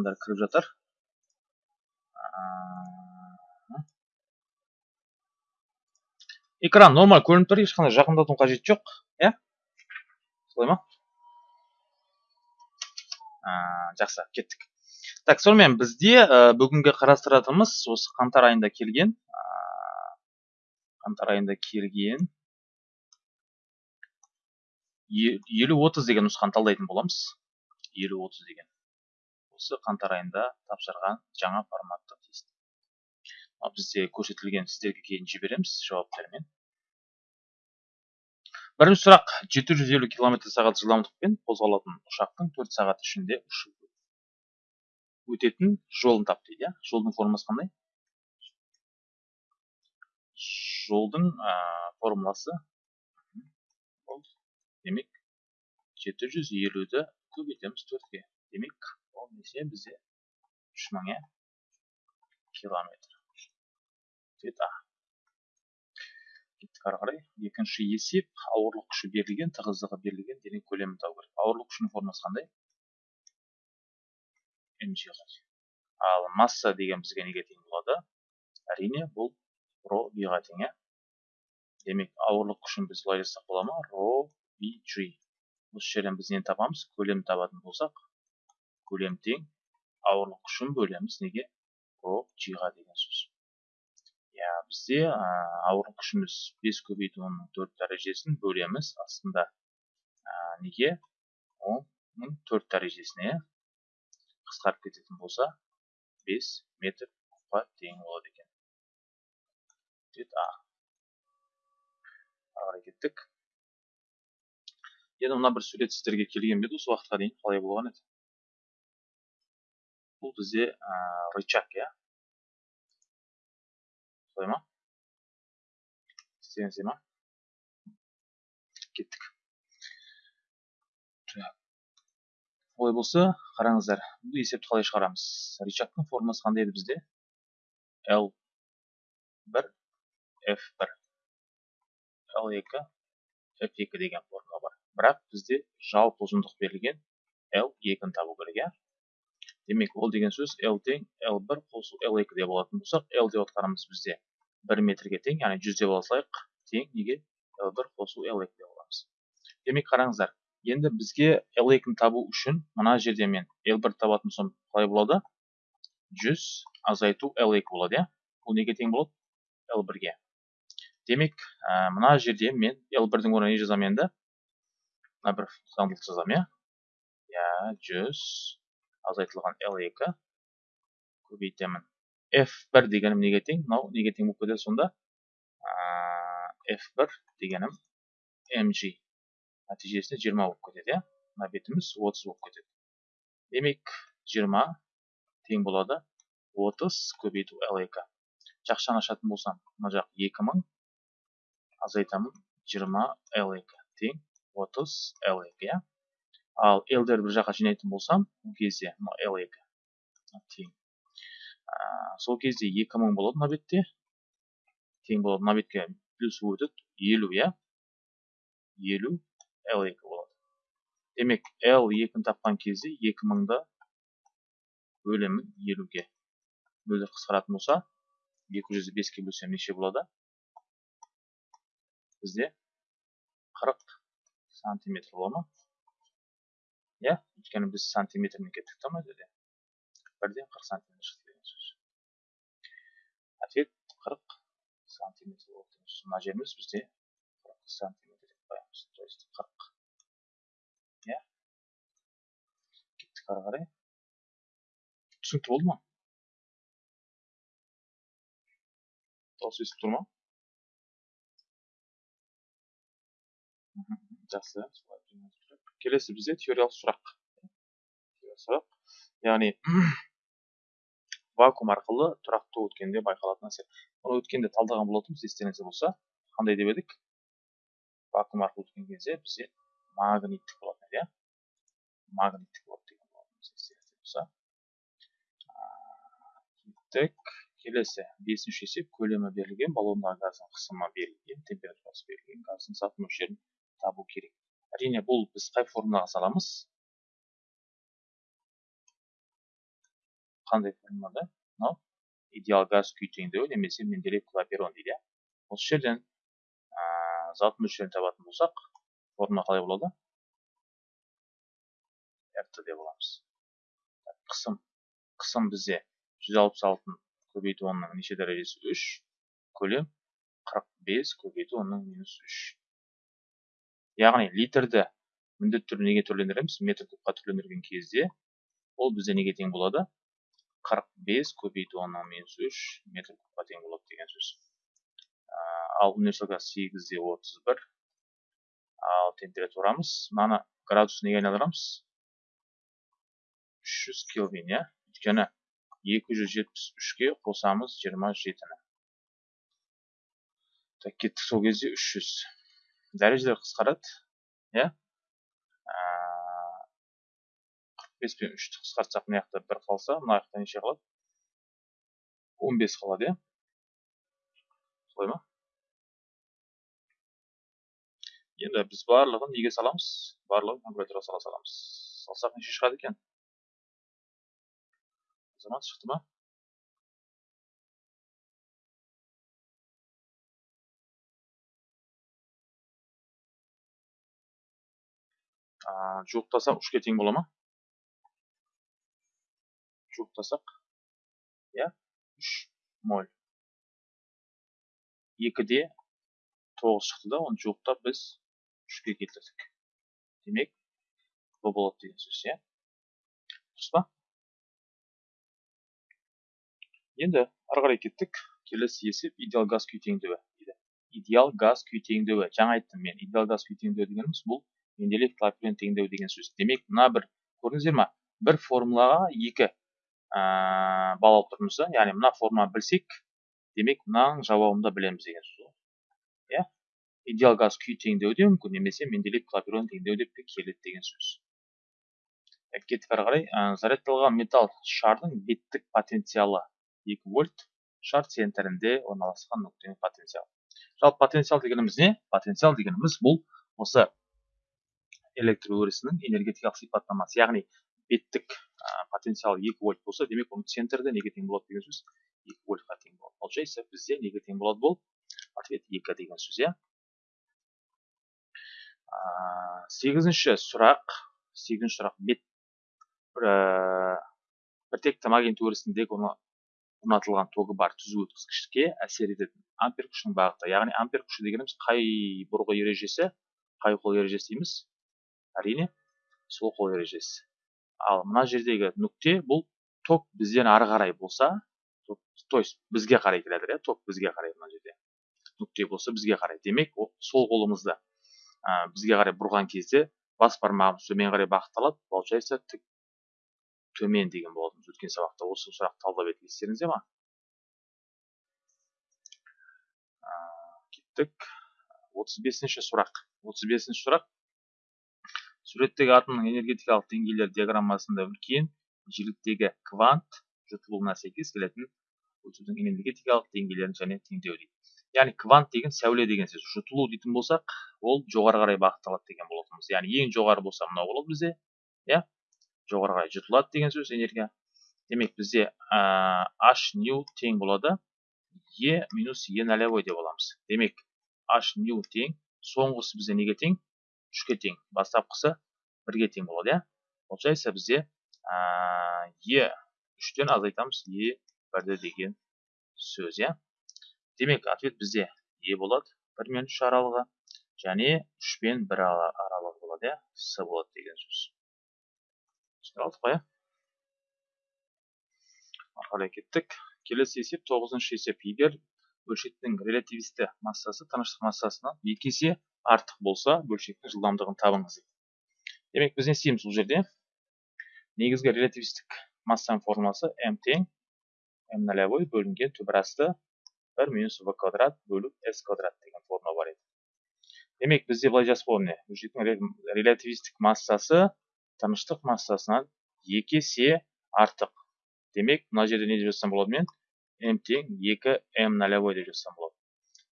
адамдар кіріп жатыр. Экран нормаль көрініп тұр ешқандай жақындаудың қажеті жоқ иә? Солай ма? Жақсы кеттік. Так сонымен бізде бүгінгі қарастыратынымыз осы қаңтар айында келген қаңтар айында келген елу отыз деген нұсқаны талдайтын боламыз. Елу отыз деген. Осы қаңтар айында тапсырған жаңа форматты тест бізде көрсетілген сіздерге кейін жібереміз жауаптармен. Бірінші сұрақ 750 км сағат жылдамдықпен қозғалатын ұшақтың 4 сағат ішінде ұшып өтетін жолын тап дейді. Иә жолдың формасы қандай? Жолдың ә, формуласы? Демек жеті жүз елуді көбейтеміз төртке. Демек неше бізде үш мың иә километр. Цвет а кеттік ары қарай екінші есеп. Ауырлық күші берілген тығыздығы берілген дене көлемін табу керек. Ауырлық күшінің формасы қандай? Mg ал масса деген бізге неге тең болады? Әрине бұл ро биға тең иә демек ауырлық күшін біз былай жазсақ бола ма? Ро bg осы жерден біз нені табамыз? Көлем табатын болсақ көлем тең ауырлық күшін бөлеміз. Неге? Ро g-ға деген сөз. Иә бізде ауырлық күшіміз 5 көбейту онның төрт дәрежесін бөлеміз. Астында ә, неге? Оның төрт дәрежесіне қысқарып кететін болса 5 метр кубқа тең болады екен. А. Ары қарай кеттік. Енді мына бір сурет сіздерге келген бе еді осы уақытқа дейін? Қалай болған еді? Бұл бізде ә, рычаг иә солай ма істеңіздер ма кеттік олай болса қараңыздар бұл есепті қалай шығарамыз рычагтың формасы қандай еді бізде l бір f бір l екі f екі деген формула бар бірақ бізде жалпы ұзындық берілген l екіні табу керек иә демек ол деген сөз l тең l1 қосу l2 деп алатын болсақ l деп отқанымыз бізде 1 метрге тең яғни 100 деп алсақ тең неге? L1 қосу l2 деп аламыз демек қараңыздар енді бізге l2-ні табу үшін мына жерде мен l1 табатын болсам қалай болады? 100 азайту l2 болады иә? Бұл неге тең болады? L1-ге демек мына жерде мен l1-дің орнына не жазамын енді? Мына бір заңдылық жазамын иә? Иә жүз азайтылған l екі көбейтемін. F1 дегенім неге тең? Мынау неге тең болып кетеді сонда? F1 дегенім mg нәтижесінде 20 болып кетеді иә? Мына бетіміз 30 болып кетеді. Демек 20 тең болады 30 көбейту l2 жақшаны ашатын болсам мына жақ 2000 азайтамын 20 l2 тең отыз l екі иә? Ал лдерді бір жаққа жинайтын болсам ол кезде мына l екі. Тең сол кезде екі мың болады мына бетте. Тең болады. Мына бетке плюс өтеді. Елу иә? Елу l екі болады. Демек l екіні тапқан кезде екі мыңды бөлемін елуге. Нөлдер қысқаратын болса екі жүзді беске бөлсем неше болады? Бізде қырық сантиметр бола ма? Иә өйткені біз сантиметрмен кеттік та мына жерде бірден қырық сантиметр шықты деген сөз ответ қырық сантиметр болды мына жеріміз бізде қырық сантиметр деп қоямыз то есть қырық иә кеттік ары қарай түсінікті болды ма дауыс естіліп тұр ма жақсы келесі бізде теориялық сұрақ. Сұрақ. Яғни вакуум арқылы тұрақты өткенде байқалатын әсер оны өткенде талдаған болатынбыз естеріңізде болса қандай деп едік? Вакуум арқылы өткен кезде бізде магниттік болатын еді иә? Магниттік болады деген болатынбыз естеріңізде болса. Кеттік келесі бесінші есеп көлемі берілген баллондағы газдың қысымы берілген температурасы берілген газдың саты мөлшерін табу керек. Әрине бұл біз қай формулаға саламыз? Қандай формулада мынау идеал газ күй теңдеуі немесе менделеев клапейрон дейді иә. Осы жерден зат мөлшерін табатын болсақ формула қалай болады? Rt деп аламыз қысым. Қысым бізде 166 көбейту онның неше дәрежесі? 3 көлем 45 көбейту онның минус 3 яғни литрді міндетті түрде неге түрлендіреміз? метр кубқа түрлендірген кезде ол бізде неге тең болады? 45 көбейту оннан минус 3 метр кубқа тең болады деген сөз. Ал универсал газ 8-де 31 ал температурамыз мынаны градус неге айналдырамыз? 300 кельвин иә? Өйткені 273-ге қосамыз 27-ні так кеттік сол кезде 300 дәрежелер қысқарады иә? Бес пен үшті қысқартсақ мына жақта бір қалса мына жақта неше қалады? он бес қалады иә? Солай ма? Енді біз барлығын неге саламыз? Барлығын калькуляторға сала саламыз. Салсақ неше шығады екен? Азамат шықты ма? Жуықтасақ үшке тең бола ма жуықтасақ иә үш моль екіде тоғыз шықты да оны жуықтап біз үшке келтірдік демек бұл болады деген сөз иә дұрыс па енді ары қарай кеттік келесі есеп идеал газ күй теңдеуі идеал газ күй теңдеуі жаңа айттым мен идеал газ күй теңдеуі дегеніміз бұл менделеев клапейрон теңдеу деген сөз. Демек мына бір көрдіңіздер ма бір формулаға екі ә, бал алып тұрмыз да яғни мына формуланы білсек демек мынаның жауабын да білеміз деген сөз иә? Идеал газ күй теңдеуі де мүмкін немесе менделеев клапейрон теңдеу деп те келеді деген сөз. Кеттік ары қарай зарядталған металл шардың беттік потенциалы 2 вольт шар центрінде орналасқан нүктенің потенциалы. Жалпы потенциал дегеніміз не? Потенциал дегеніміз бұл осы электр өрісінің энергетикалық сипаттамасы яғни беттік потенциал 2 вольт болса демек оның центрде неге тең болады деген сөз 2 вольтқа тең болады. Получается бізде неге тең болады бұл? Ответ 2 деген сөз иә? Сегізінші сұрақ сегізінші сұрақ. Бет бір біртекті магнит өрісіндегі орнатылған тогы бар түзу өткізгішке әсер ететін ампер күшінің бағыты. Яғни ампер күші дегеніміз қай бұрғы ережесі қай қол ережесі дейміз? Әрине сол қол ережесі. Ал мына жердегі нүкте бұл ток бізден ары қарай болса то есть бізге қарай келе жатыр иә ток бізге қарай мына жерде. Нүкте болса бізге қарай. Демек сол қолымызды ә, бізге қарай бұрған кезде бас бармағымыз төмен қарай бағытталады. Получается тік төмен деген болатын өткен сабақта осы сұрақты талдап едік естеріңізде ма? Ә, кеттік. отыз бесінші сұрақ. отыз бесінші сұрақ. Суреттегі атомның энергетикалық деңгейлер диаграммасында үлкен жиіліктегі квант жұтылуына сәйкес келетін өтудің энергетикалық деңгейлерін және теңдеу дейді. Яғни квант деген сәуле деген сөз. Жұтылу дейтін болсақ ол жоғары қарай бағытталады деген болатынбыз. Яғни ең жоғары болса мынау болады бізде иә? жоғары қарай жұтылады деген сөз энергия. Демек бізде h ню тең болады. E минус e нолевой деп аламыз. Демек h ню тең соңғысы бізде неге тең? Үшке тең бастапқысы бірге тең болады иә? Получается бізде е үштен азайтамыз е бірді деген сөз иә? Демек ответ бізде е болады бір мен үш аралығы және үш пен бір аралығы болады иә? С болады деген сөз. Түсіне алдық қой иә? Ары қарай кеттік. Келесі есеп тоғызыншы есеп. Егер бөлшектің релятивисті массасы тыныштық массасынан екі есе артық болса бөлшектің жылдамдығын табыңыз. Демек біз не істейміз бұл жерде? Негізгі релятивистік массаның формуласы м тең м нолевой бөлінген түбірасты бір минус в квадрат бөліп с квадрат деген формула бар еді. Демек бізде былай жазып қоямын міне бөлшектің релятивистік массасы тыныштық массасынан екі есе артық. Демек мына жерде не деп жазсам болады мен м тең екі м нолевой деп жазсам болады.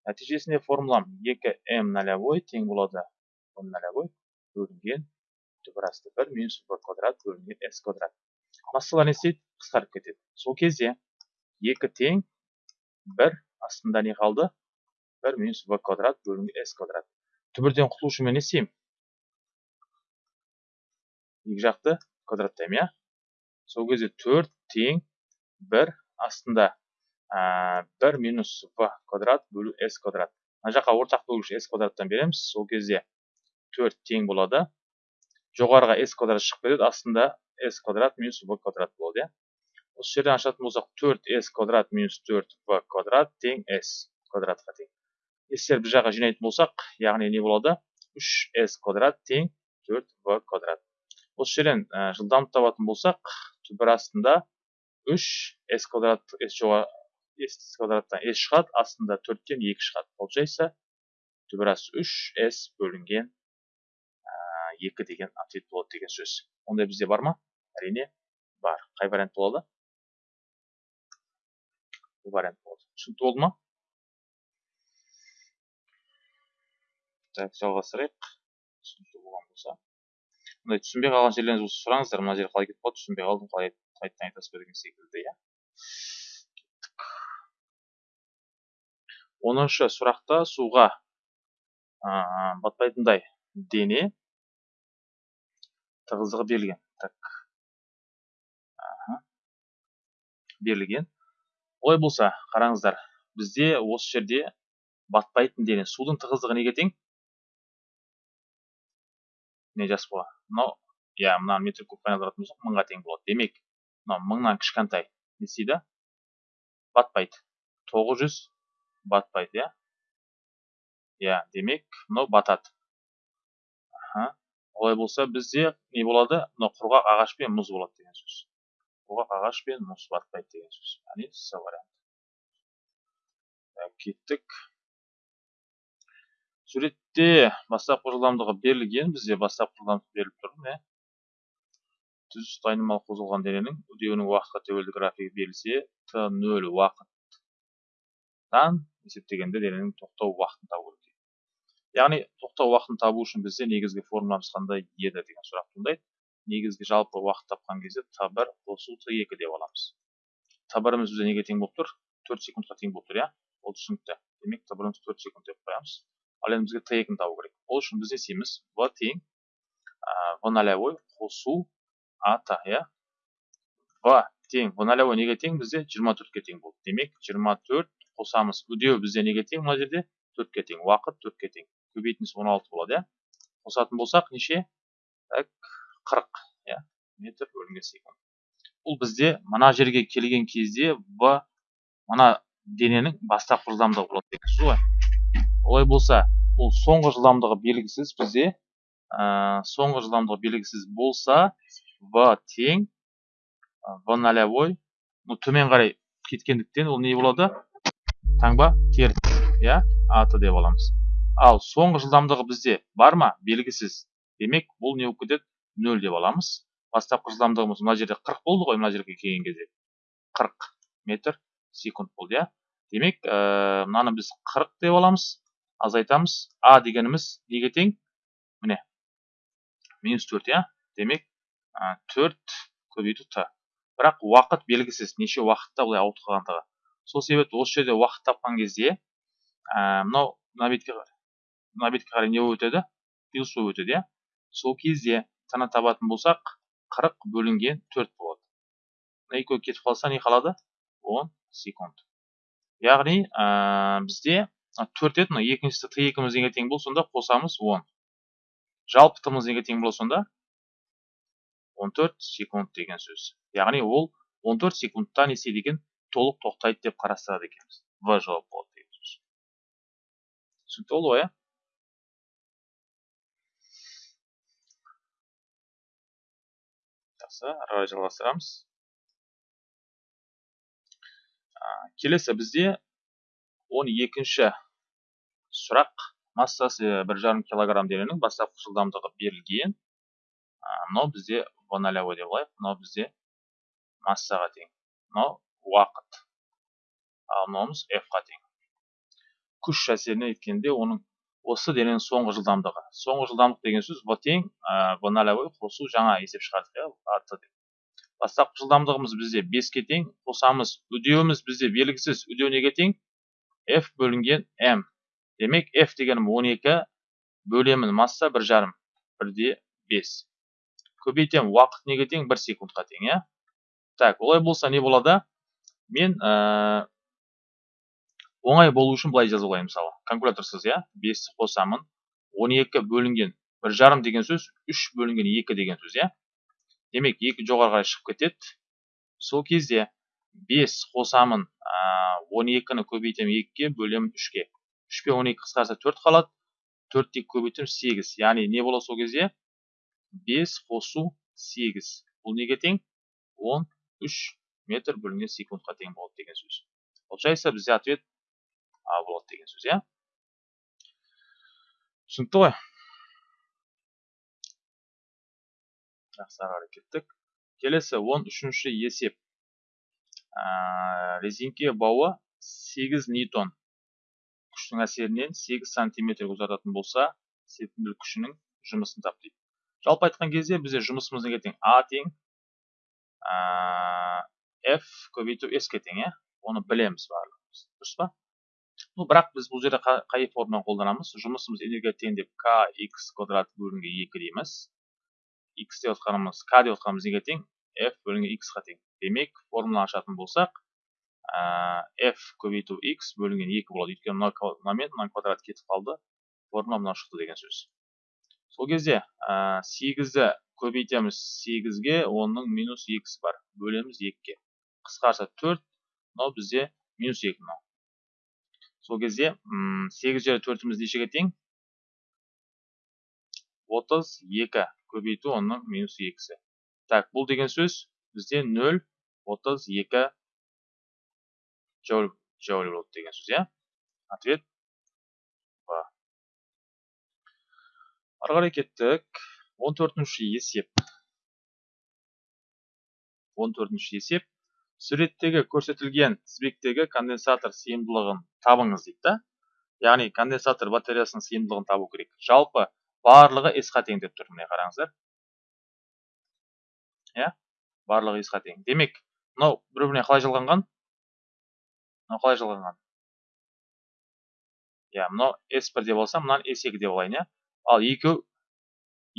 Нәтижесінде формулам 2 м нолевой тең болады. М нолевой бөлінген түбір асты 1 минус в квадрат бөлінген с квадрат. Массалар не істейді қысқарып кетеді. Сол кезде екі тең бір астында не қалды? Бір минус в квадрат бөлінген с квадрат. Түбірден құтылу үшін мен не істеймін екі жақты квадраттаймын иә? Сол кезде төрт тең бір астында бір минус в квадрат бөлу с квадрат. Мына жаққа ортақ бөлгіш s квадраттан береміз. Сол кезде төрт тең болады. Жоғарыға s квадрат шығып кетеді астында s квадрат минус v квадрат болады иә. Осы жерден ашатын болсақ төрт s квадрат минус төрт v квадрат тең s квадратқа тең. Sтерді бір жаққа жинайтын болсақ яғни не болады? Үш s квадрат тең төрт v квадрат. Осы жерден жылдамдық табатын болсақ түбір астында үш s квадрат s жоғары s квадраттан s шығады астында төрттен екі шығады получается түбірас үш s бөлінген екі деген ответ болады деген сөз ондай бізде бар ма әрине бар қай вариант болады бұл вариант болады түсінікті болды ма так жалғастырайық түсінікті болған болса мындай түсінбей қалған жерлеріңіз болса сұраңыздар мына жер қалай кетіп қалды түсінбей қалдым қалай қайтадан айтасыз ба деген секілді иә оныншы сұрақта суға батпайтындай дене тығыздығы берілген. Так. Берілген. Олай болса қараңыздар бізде осы жерде батпайтын дене судың тығыздығы неге тең? Не жас бала. Мынау иә мына метр кубқа айналдыратын болсақ мыңға тең болады. Демек мынау мыңнан кішкентай не істейді? Батпайды. Тоғыз жүз батпайды иә? Иә демек мынау батады аха. Олай болса бізде не болады? Мынау құрғақ ағаш пен мұз болады деген сөз. Құрғақ ағаш пен мұз батпайды деген сөз. Яғни с варианты кеттік. Суретте бастапқы жылдамдығы берілген. Бізде бастапқы жылдамдық беріліп тұр міне. Түз айнымалы қозғалған дененің үдеуінің уақытқа тәуелді графигі берілсе т нөл уақыттан есептегенде дененің тоқтау уақытын табу керек яғни тоқтау уақытын табу үшін бізде негізгі формуламыз қандай еді деген сұрақ туындайды. Негізгі жалпы уақыт тапқан кезде т бір қосу т екі деп аламыз. Т біріміз бізде неге тең болып тұр? Төрт секундқа тең болып тұр иә? Ол түсінікті. Демек т біріміз төрт секунд деп қоямыз. Ал енді бізге т екіні табу керек. Ол үшін біз не істейміз в тең в нолевой қосу ат иә? В тең в нолевой неге тең? Бізде жиырма төртке тең болды. Демек жиырма төрт қосамыз. Үдеу бізде неге тең мына жерде? төртке тең. Уақыт төртке тең. Көбейтіндісі он алты болады иә. Қосатын болсақ неше? Так қырық иә. Метр бөлінген секунд. Бұл бізде мына жерге келген кезде в мына дененің бастапқы жылдамдығы болады деген сөз ғой. Олай болса бұл соңғы жылдамдығы белгісіз бізде. Ә, соңғы жылдамдығы белгісіз болса в тең в нолевой төмен қарай кеткендіктен ол не болады? Таңба теріс иә аты деп аламыз. Ал соңғы жылдамдығы бізде бар ма? Белгісіз. Демек бұл не болып кетеді нөл деп аламыз. Бастапқы жылдамдығымыз мына жерде 40 болды ғой мына жерге келген кезде. 40 метр секунд болды иә. Демек ә, мынаны біз 40 деп аламыз азайтамыз. А дегеніміз неге тең? Міне. Минус 4 иә. Демек ә, 4 көбейту т. Бірақ уақыт белгісіз. Неше уақытта былай ауытқып қалғандығы сол себепті осы жерде уақыт тапқан кезде ә, мынау мына бетке мына бетке қарай не болып өтеді? Плюс болып өтеді иә? Сол кезде тана табатын болсақ 40 бөлінген 4 болады. Мына екеуі кетіп қалса не қалады? 10 секунд. Яғни ә, бізде төрт еді мына екіншісі т екіміз неге тең болды сонда қосамыз 10 жалпы тымыз неге тең болады сонда 14 секунд деген сөз. Яғни ол 14 секундта не істейді екен? Толық тоқтайды деп қарастырады екенбіз. В жауап болады деген сөз түсінікті болды ғой иә жақсы ары қарай жалғастырамыз келесі бізде он екінші сұрақ. Массасы бір жарым килограмм дененің бастапқы жылдамдығы берілген. Мынау бізде в нолевой деп алайық. Мынау бізде массаға тең. Мынау уақыт. Ал мынауымыз f қа тең күш әсеріне еткенде оның осы дененің соңғы жылдамдығы. Соңғы жылдамдық деген сөз в тең в нолевой қосу жаңа есеп шығардық иә бастапқы жылдамдығымыз бізде 5-ке тең қосамыз үдеуіміз бізде белгісіз үдеу неге тең? F бөлінген m. Демек f дегенім 12 бөлемін масса бір жарым бірде 5 көбейтем уақыт неге тең? 1 секундқа тең иә. Так олай болса не болады? Мен ә, оңай болу үшін былай жазып алайын мысалы. Калькуляторсыз иә? 5 қосамын 12 бөлінген бір жарым деген сөз 3 бөлінген 2 деген сөз иә? Демек 2 жоғары қарай шығып кетеді. Сол кезде 5 қосамын 12-ні көбейтемін 2-ге бөлемін 3-ге 3 пен 12 қысқарса 4 қалады 4 тек көбейтемін 8 яғни не болады сол кезде? 5 қосу 8 бұл неге тең? 13 метр бөлінген секундқа тең болады деген сөз. Получается бізде ответ а болады деген сөз иә? Түсінікті ғой? Жақсы ары қарай кеттік. Келесі он үшінші есеп. Ә, резеңке бауы 8 ньютон. Күштің әсерінен 8 сантиметрге ұзартатын болса серпімділік күшінің жұмысын тап дейді жалпы айтқан кезде бізде жұмысымыз неге тең а тең ә, f көбейту s ке тең оны білеміз барлығымыз. Дұрыс па? Ну бірақ біз бұл жерде қай форманы қолданамыз? Жұмысымыз энергия тең деп k x квадрат бөлінген 2 дейміз. X деп отқанымыз k деп отқанымыз неге тең? F бөлінген x қа тең. Демек формуланы ашатын болсақ ә, f көбейту x бөлінген 2 болады. Өйткені мынамен мына квадрат кетіп қалды. Формула мынау шықты деген сөз. Сол кезде ә, 8-ді көбейтеміз 8-ге оның минус 2 бар. Бөлеміз 2-ге қысқарса 4 мынау бізде минус 2 мынау. Сол кезде 8 жері 4-іміз нешеге тең? 32 көбейту оның минус екісі. Так бұл деген сөз бізде 0 32 джоуль джоуль болады деген сөз иә? Ответ. Ба қарай кеттік. 14 есеп. 14 есеп. Суреттегі көрсетілген тізбектегі конденсатор сыйымдылығын табыңыз дейді да яғни конденсатор батареясының сыйымдылығын табу керек жалпы барлығы s-ға тең деп тұр міне қараңыздар иә барлығы s-ға тең демек мынау бір біріне қалай жалғанған мынау қалай жалғанған иә мынау s бір деп алсам мынаны s екі деп алайын иә ал екеу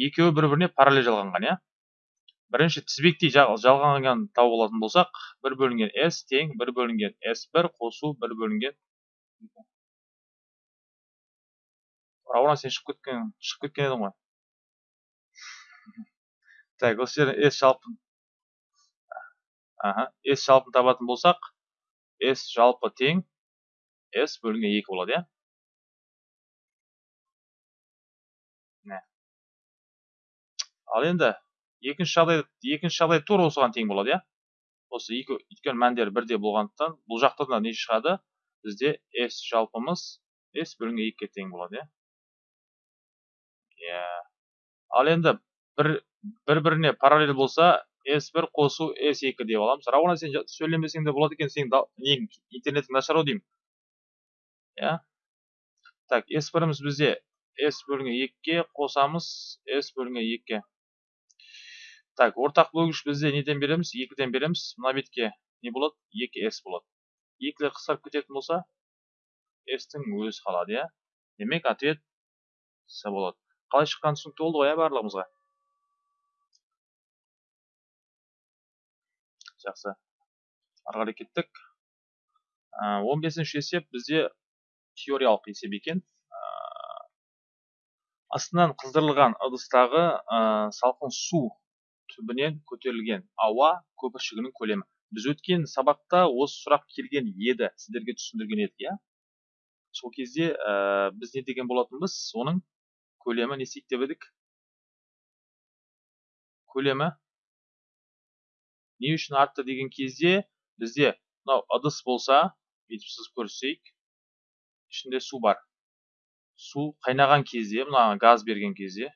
екеуі бір біріне параллель жалғанған иә бірінші тізбектей жалғанғанын тауып алатын болсақ бір бөлінген s тең бір бөлінген s бір қосу бір бөлінген рауан сен шығып кеткен шығып кеткен едің ғой. Так осы жерден s жалпын. Аха s жалпын табатын болсақ s жалпы тең s бөлінген екі болады иә? Ал енді екінші жағдай екінші жағдай тура осыған тең болады иә? Осы екі өйткені мәндері бірдей болғандықтан бұл жақта да не шығады? Бізде s жалпымыз s бөлінген екіге тең болады иә? Иә. Ал енді бір бір біріне параллель болса s бір қосу s екі деп аламыз. Рауана сен сөйлемесең де болады екен сенің нең интернетің нашар ау деймін. Иә? Так s біріміз бізде s бөлінген екіге қосамыз s бөлінген екіге. Так ортақ бөлгіш бізде неден береміз? Екіден береміз. Мына бетке не болады? Екі s болады. Екілер қысқарып кететін болса s тің өзі қалады иә? Демек ответ с болады. Қалай шыққаны түсінікті болды ғой иә барлығымызға? Жақсы. Ары қарай кеттік. Он бесінші есеп бізде теориялық есеп екен. Астынан қыздырылған ыдыстағы салқын су түбінен көтерілген ауа көпіршігінің көлемі. Біз өткен сабақта осы сұрақ келген еді. Сіздерге түсіндірген едік иә? Сол кезде біз не деген болатынбыз? Оның көлемі не деп едік? Көлемі не үшін артты деген кезде бізде мынау ыдыс болса бүйтіп сызып көрсетейік ішінде су бар. Су қайнаған кезде мына газ берген кезде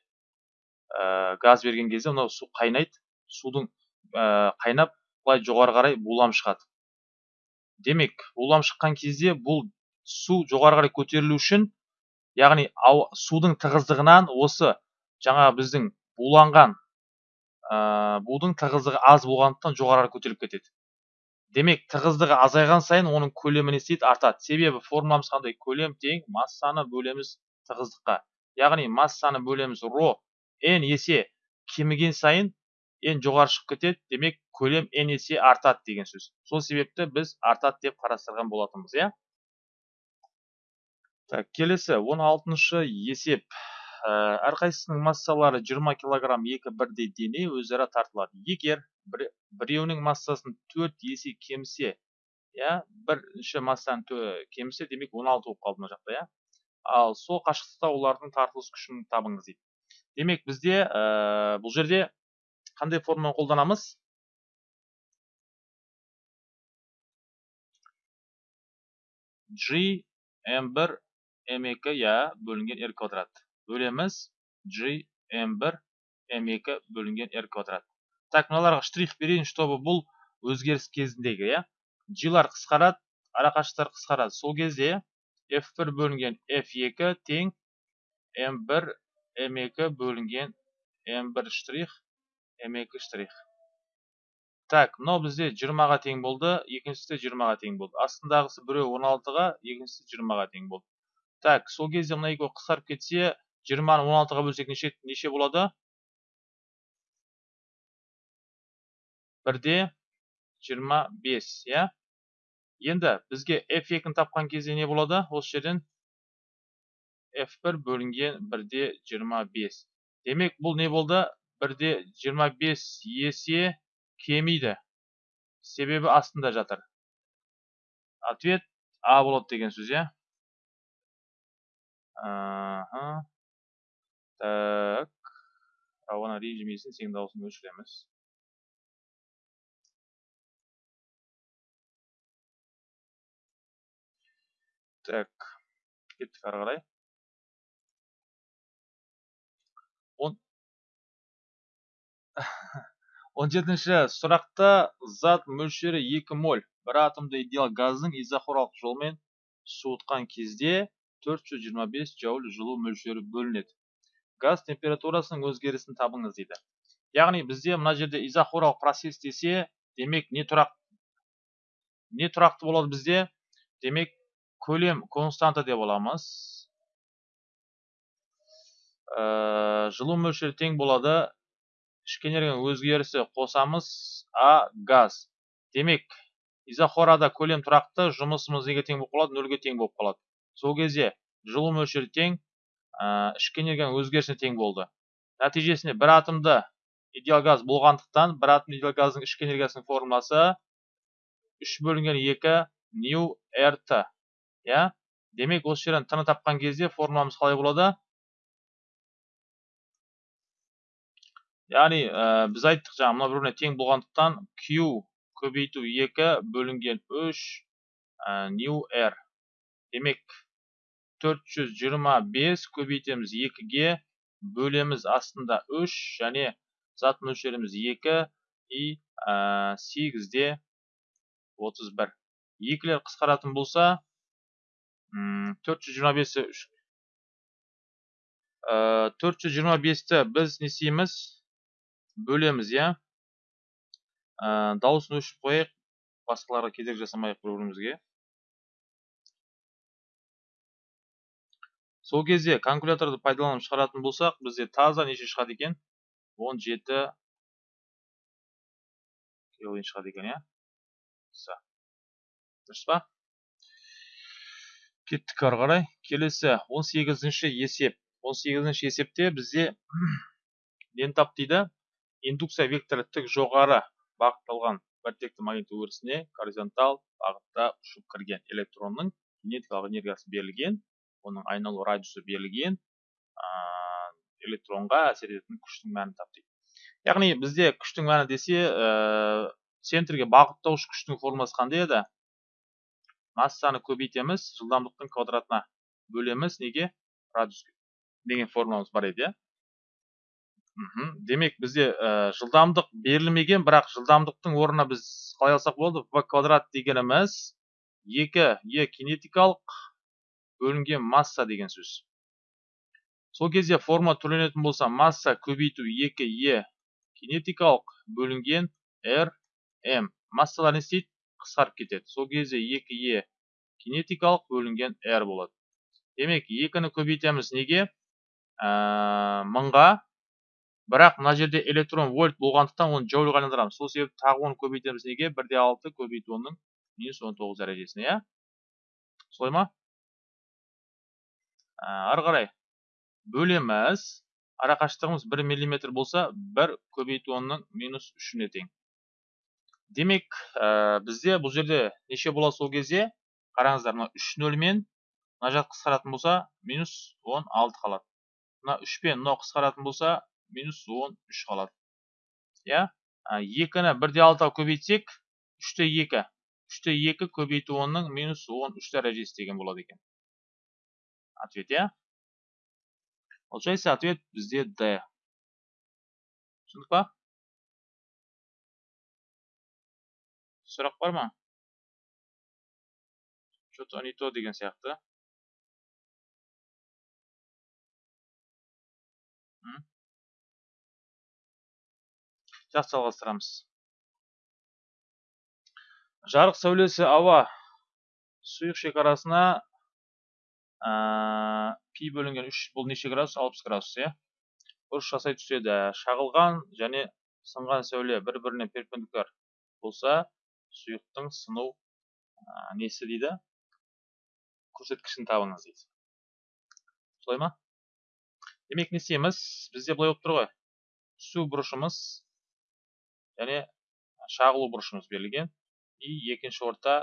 ә, газ берген кезде мынау су қайнайды судың ә, қайнап былай жоғары қарай булам шығады. Демек булам шыққан кезде бұл су жоғары қарай көтерілу үшін яғни судың тығыздығынан осы жаңа біздің буланған будың тығыздығы аз болғандықтан жоғары көтеріліп кетеді. Демек тығыздығы азайған сайын оның көлемі не істейді артады. Себебі формуламыз қандай? Көлем тең массаны бөлеміз тығыздыққа. Яғни массаны бөлеміз ро n есе кеміген сайын n жоғары шығып кетеді демек көлем n есе артады деген сөз. Сол себепті біз артады деп қарастырған болатынбыз иә? Так келесі он алтыншы есеп. Ә, әрқайсысының массалары 20 килограмм екі бірдей дене өзара тартылады. Егер бір, біреуінің массасын төрт есе кемсе иә бірінші массаны кемсе демек 16 болып қалды мына жақта иә? Ал сол қашықтықта олардың тартылыс күшін табыңыз дейді. Демек бізде ә, бұл жерде қандай форманы қолданамыз? G m1 m2 я бөлінген r квадрат. Бөлеміз g m1 m2 бөлінген r квадрат. Так мыналарға штрих берейін чтобы бұл өзгеріс кезіндегі иә. G-лар қысқарады арақашықтықтар қысқарады. Сол кезде f1 бөлінген f2 тең m1 m2 бөлінген m1 штрих m2 штрих так мынау бізде 20-ға тең болды екіншісі 20-ға тең болды астындағысы біреу 16-ға екіншісі 20-ға тең болды так сол кезде мына екеуі қысқарып кетсе жиырманы он алтыға бөлсек неше неше болады бірде жиырма бес иә енді бізге f екіні тапқан кезде не болады осы жерден f1 бөлінген бірде жиырма бес демек бұл не болды бірде жиырма бес есе кемиді себебі астында жатыр ответ а болады деген сөз Ага. Так. Рауана режимесін сенің дауысын өшіреміз. Так. Кеттік ары. 17-ші сұрақта зат мөлшері 2 моль. Бір атомды идеал газдың изохоралық жолмен суытқан кезде 425 джоуль жылу мөлшері бөлінеді. Газ температурасының өзгерісін табыңыз дейді. Яғни бізде мына жерде изохоралық процесс десе демек не тұрақ не тұрақты болады бізде? Демек көлем константа деп аламыз. Ә, жылу мөлшері тең болады. Ішкі энергияның өзгерісі қосамыз а газ. Демек изохорада көлем тұрақты жұмысымыз неге тең болып қалады? Нөлге тең болып қалады. Сол кезде жылу мөлшері тең ішкі энергияның өзгерісіне тең болды. Нәтижесінде бір атомды идеал газ болғандықтан бір атом идеал газдың ішкі энергиясының формуласы үш бөлінген екі нью рт иә? Демек осы жерден тны тапқан кезде формуламыз қалай болады? Яғни ә, біз айттық жаңа мына бір біріне тең болғандықтан q көбейту екі бөлінген үш нью р демек 425 көбейтеміз 2-ге бөлеміз астында 3 және зат мөлшеріміз 2 и 8-де 31 екілер қысқаратын болса 425 425-ті біз не істейміз? Бөлеміз иә. Дауысын өшіріп қояйық басқаларға кедергі жасамайық бір бірімізге сол кезде калькуляторды пайдаланып шығаратын болсақ бізде таза неше шығады екен? 17 келвин шығады екен иә? Дұрыс па? Кеттік ары қарай. Келесі 18-ші есеп. 18-ші есепте бізде нені тап дейді. Индукция векторы тік жоғары бағытталған біртекті магнит өрісіне горизонтал бағытта ұшып кірген. Электронның кинетикалық энергиясы берілген оның айналу радиусы берілген электронға әсер ететін күштің мәнін тап дейді яғни бізде күштің мәні десе ә, центрге бағыттаушы күштің формуласы қандай еді? Массаны көбейтеміз жылдамдықтың квадратына бөлеміз неге? Радиус деген формуламыз бар еді иә? Демек бізде ә, жылдамдық берілмеген бірақ жылдамдықтың орнына біз қалай алсақ болады? В квадрат дегеніміз екі е кинетикалық бөлінген масса деген сөз. Сол кезде форма төленетін болса масса көбейту 2 е кинетикалық бөлінген r m массалар не істейді? қысқарып кетеді. Сол кезде 2 e кинетикалық бөлінген r болады. Демек екіні көбейтеміз неге? Ә, мыңға бірақ мына жерде электрон вольт болғандықтан оны джоульға айналдырамыз сол себепті тағы оны көбейтеміз неге? бір де алты көбейту онның минус он тоғыз дәрежесіне иә? Солай ма? Ары қарай. Бөлеміз. Арақашықтығымыз бір миллиметр болса бір көбейту онның минус үшіне тең. Демек ә, бізде бұл жерде неше болады сол кезде? Қараңыздар мына үш нөлмен мына жақ қысқаратын болса минус он алты қалады. Мына үшпен мынау қысқаратын болса минус он үш қалады иә? Екіні бір де алтыға көбейтсек үште екі. Үште екі көбейту онның минус он үш дәрежесі деген болады екен. Ответ иә? Получается ответ бізде д. Түсіндік па? Сұрақ бар ма? Что то не то деген сияқты. Жақсы жалғастырамыз жарық сәулесі ауа. Сұйық шекарасына ә, пи бөлінген үш бұл неше градус? алпыс градус иә? Бұрыш жасай түседі. Шағылған және сынған сәуле бір біріне перпендикуляр болса сұйықтың сыну ә, несі дейді? Көрсеткішін табыңыз дейді. Солай ма? Демек не істейміз? Бізде былай болып тұр ғой. Түсу бұрышымыз және шағылу бұрышымыз берілген. И екінші орта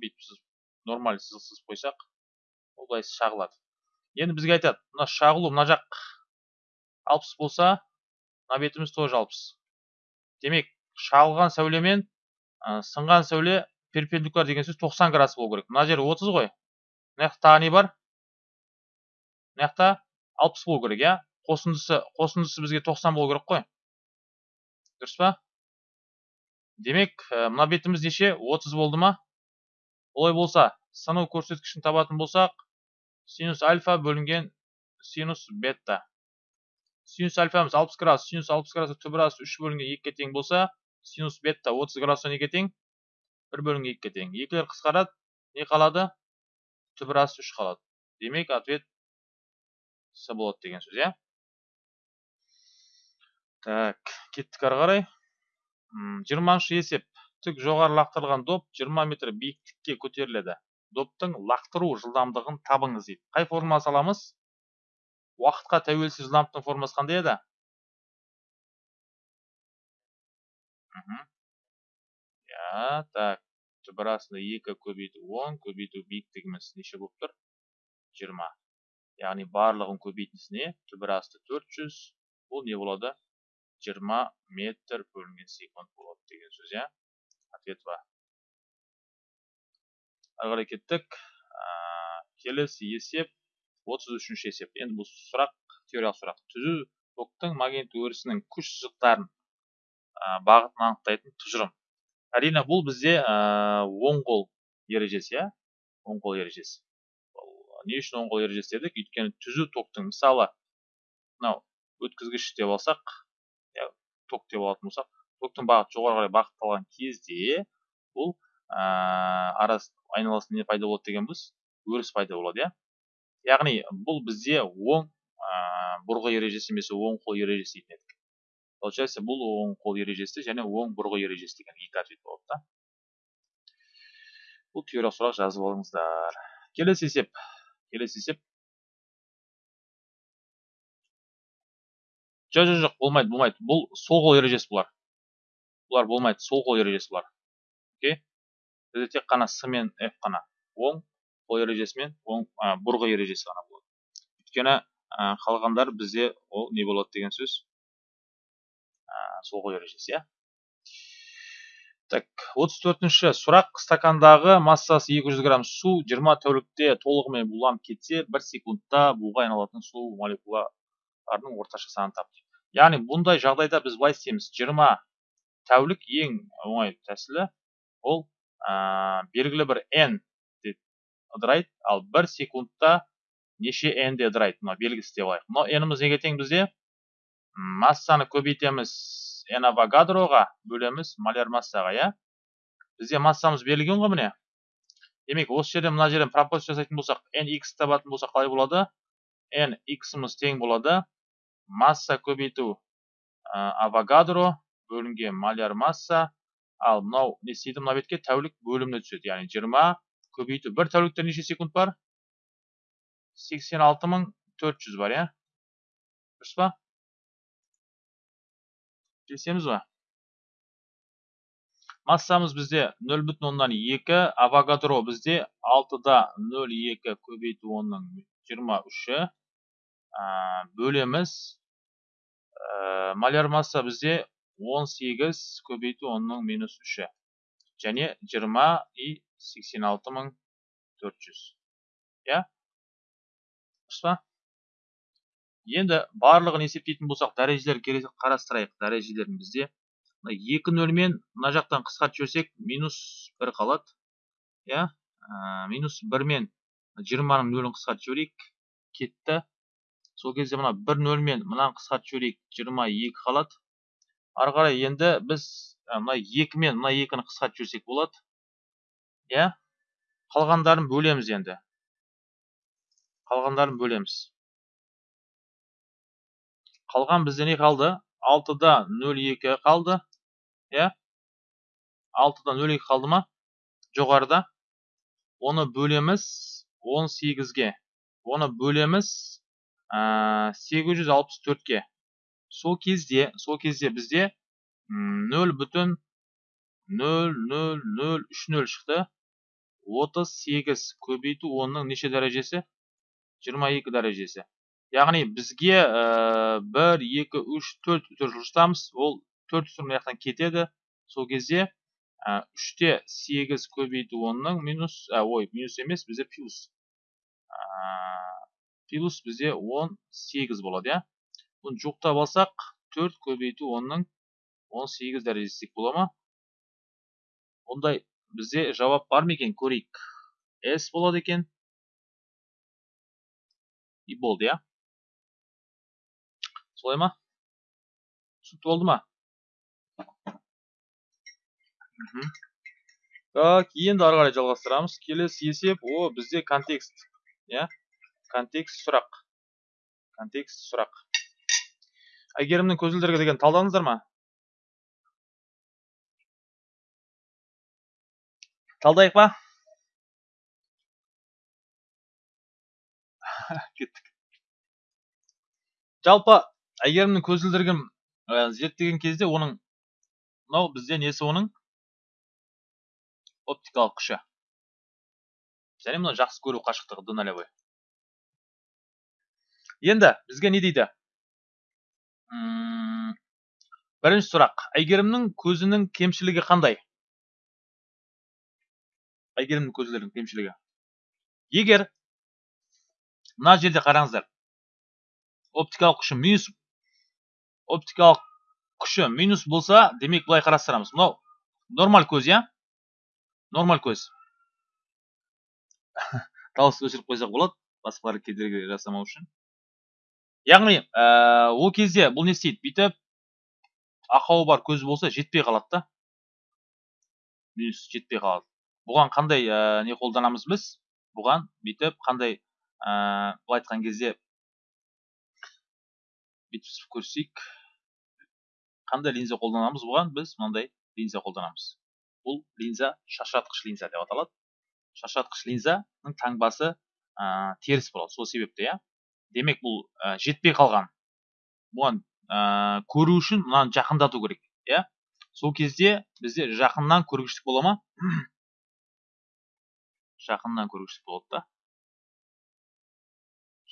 бүйтіп сыз нормаль сызықсыз қойсақ ол былай шағылады. Енді бізге айтады мына шағылу мына жақ алпыс болса мына бетіміз тоже алпыс. Демек шағылған сәуле мен сынған сәуле перпендикуляр деген сөз 90 градус болу керек. Мына жер 30 ғой. Мына жақта тағы не бар? Мына жақта алпыс болу керек иә? Қосындысы қосындысы бізге 90 болу керек қой. Дұрыс па? Демек мына бетіміз неше 30 болды ма? Олай болса сыну көрсеткішін табатын болсақ синус альфа бөлінген синус бета синус альфамыз 60 градус синус 60 градус түбір 3 бөлінген 2-ге тең болса синус бета 30 градустан неге тең? 1 бөлінген 2-ге тең. Екілер қысқарады не қалады? Түбір 3 қалады. Демек ответ с болады деген сөз иә? Так кеттік ары қарай. Жиырманшы есеп. Тік жоғары лақтырылған доп 20 метр биіктікке көтеріледі. Доптың лақтыру жылдамдығын табыңыз дейді. Қай формула саламыз? Уақытқа тәуелсіз жылдамдықтың формуласы қандай еді? Иә так. Түбір астында екі көбейту он көбейту биіктігіміз неше болып тұр? Жиырма. Яғни барлығын көбейтіндісіне түбір асты бұл не болады? Жиырма метр бөлінген секунд болады деген сөз иә? Ответ ба ары қарай кеттік келесі есеп отыз үшінші есеп. Енді бұл сұрақ теориялық сұрақ. Түзу токтың магниттік өрісінің күш сызықтарын бағытын анықтайтын тұжырым. Әрине бұл бізде оң қол ережесі иә? Оң қол ережесі не үшін оң қол ережесі дедік? Өйткені түзу токтың мысалы мынау өткізгіш деп алсақ ток деп алатын болсақ токтың бағыты жоғары қарай бағытталған кезде бұл арас айналасында не пайда болады дегенбіз? өріс пайда болады иә? Яғни бұл бізде оң бұрғы ережесі емес оң қол ережесі дейтін едік. Получается бұл оң қол ережесі және оң бұрғы ережесі деген екі ответ болады да. Бұл теориялық сұрақ жазып алыңыздар. Келесі есеп. Келесі есеп. Жоқ жоқ жоқ болмайды болмайды. Бұл сол қол ережесі бұлар. Бұлар болмайды сол қол ережесі бұлар. Окей? Бізде тек қана с мен f қана. Оң қол ережесі мен оң бұрғы ережесі ғана болады. Өйткені қалғандар бізде ол не болады деген сөз. Сол қол ережесі иә? Так отыз төртінші. Сұрақ стакандағы массасы 200 грамм су 20 тәулікте толығымен буланып кетсе бір секундта буға айналатын су молекулаларының орташа санын тап яғни бұндай жағдайда біз былай істейміз. Жиырма тәулік ең оңай тәсілі ол белгілі бір n ыдырайды. Ал бір секундта неше n де ыдырайды? Мына белгісі деп алайық. Мынау n-іміз неге тең бізде? Массаны көбейтеміз n авогадроға бөлеміз маляр массаға иә? Бізде массамыз берілген ғой міне. Демек осы жерде мына жерден пропорция жасайтын болсақ n x табатын болсақ қалай болады? n x'ымыз тең болады. Масса көбейту авогадро бөлінген маляр масса ал мынау не істейді мына бетке тәулік бөліміне түседі яғни жиырма көбейту бір тәулікте неше секунд бар сексен алты мың төрт жүз бар иә дұрыс па келісеміз ба массамыз бізде нөл бүтін оннан екі авогадро бізде алтыда нөл екі көбейту онның жиырма үші бөлеміз маляр масса бізде он сегіз көбейту онның минус үші және жиырма и сексен алты мың төрт жүз иә дұрыс енді барлығын есептейтін болсақ дәрежелер қарастырайық дәрежелерін бізде екі нөлмен мына жақтан қысқартып жіберсек минус бір қалады иә минус бірмен жиырманың нөлін қысқартып жіберейік кетті сол кезде мына бір нөлмен мынаны қысқартып жіберейік жиырма екі қалады ары қарай енді біз мына екімен мына екіні қысқартып жіберсек болады. Иә? Қалғандарын бөлеміз енді. Қалғандарын бөлеміз. Қалған бізде не қалды? Алтыда нөл екі қалды. Иә? Алтыда нөл екі қалды ма? Жоғарыда. Оны бөлеміз он сегізге. Оны бөлеміз сегіз жүз алпыс төртке сол кезде сол кезде бізде нөл бүтін нөл нөл нөл үш нөл шықты отыз сегіз көбейту онның неше дәрежесі жиырма екі дәрежесі яғни бізге бір екі үш төрт үтір жұмыстамыз ол төрт үтір мына жақтан кетеді сол кезде үште сегіз көбейту онның минус ой минус емес бізде плюс плюс бізде он сегіз болады иә. Бұны жоқтап алсақ төрт көбейту онның он сегіз дәрежесі бола ма? Ондай бізде жауап бар ма екен көрейік. С болады екен. И болды иә. Солай ма? Түсінікті болды ма? Так енді ары қарай жалғастырамыз. Келесі есеп о бізде контекст иә. Контекст сұрақ. Контекст сұрақ. Әйгерімнің көзілдірігі деген талдадыңыздар ма? Талдайық па? Кеттік. Жалпы әйгерімнің көзілдірігін зерттеген кезде оның мынау бізде несі оның? Оптикалық күші. Және мына жақсы көру қашықтығы д нолевой енді бізге не дейді бірінші сұрақ әйгерімнің көзінің кемшілігі қандай әйгерімнің көзілдірігінің кемшілігі егер мына жерде қараңыздар оптикалық күші минус оптикалық күші минус болса демек былай қарастырамыз мынау нормаль көз иә нормаль көз дауысты өшіріп қойсақ болады басқалар кедергі жасамау үшін яғни ол кезде бұл не істейді? Бүйтіп ақауы бар көз болса жетпей қалады да. Жетпей қалады. Бұған қандай не қолданамыз біз? Бұған бүйтіп қандай былай айтқан кезде бүйтіп көрсек қандай линза қолданамыз? Бұған біз мынандай линза қолданамыз. Бұл линза шашыратқыш линза деп аталады. Шашыратқыш линзаның таңбасы ә, теріс болады. Сол себепті иә. Демек бұл жетпей қалған. Бұған ә, көру үшін мынаны жақындату керек иә? Сол кезде бізде жақыннан көргіштік бола ма? Жақыннан көргіштік болады да.